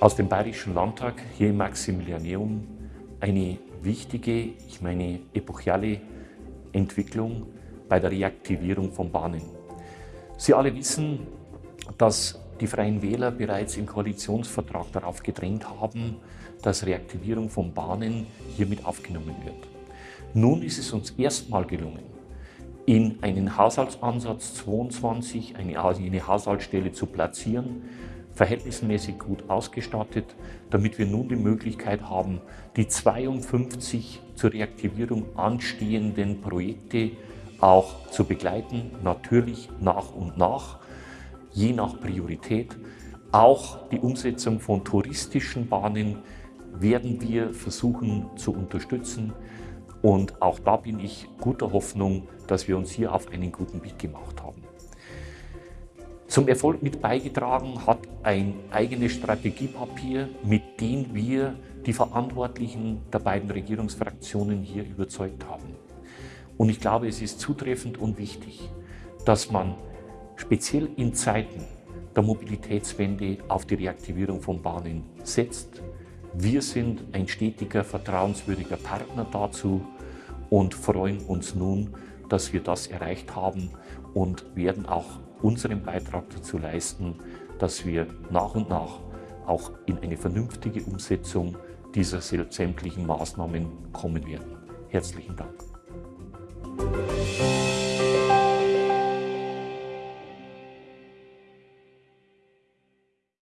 aus dem Bayerischen Landtag hier im Maximilianeum eine wichtige, ich meine epochale Entwicklung bei der Reaktivierung von Bahnen. Sie alle wissen, dass die Freien Wähler bereits im Koalitionsvertrag darauf gedrängt haben, dass Reaktivierung von Bahnen hiermit aufgenommen wird. Nun ist es uns erstmal gelungen, in einen Haushaltsansatz 22 eine, eine Haushaltsstelle zu platzieren, verhältnismäßig gut ausgestattet, damit wir nun die Möglichkeit haben, die 52 zur Reaktivierung anstehenden Projekte auch zu begleiten, natürlich nach und nach, je nach Priorität. Auch die Umsetzung von touristischen Bahnen werden wir versuchen zu unterstützen. Und auch da bin ich guter Hoffnung, dass wir uns hier auf einen guten Weg gemacht haben. Zum Erfolg mit beigetragen hat ein eigenes Strategiepapier, mit dem wir die Verantwortlichen der beiden Regierungsfraktionen hier überzeugt haben. Und ich glaube, es ist zutreffend und wichtig, dass man speziell in Zeiten der Mobilitätswende auf die Reaktivierung von Bahnen setzt. Wir sind ein stetiger, vertrauenswürdiger Partner dazu und freuen uns nun, dass wir das erreicht haben und werden auch unseren Beitrag dazu leisten, dass wir nach und nach auch in eine vernünftige Umsetzung dieser sämtlichen Maßnahmen kommen werden. Herzlichen Dank.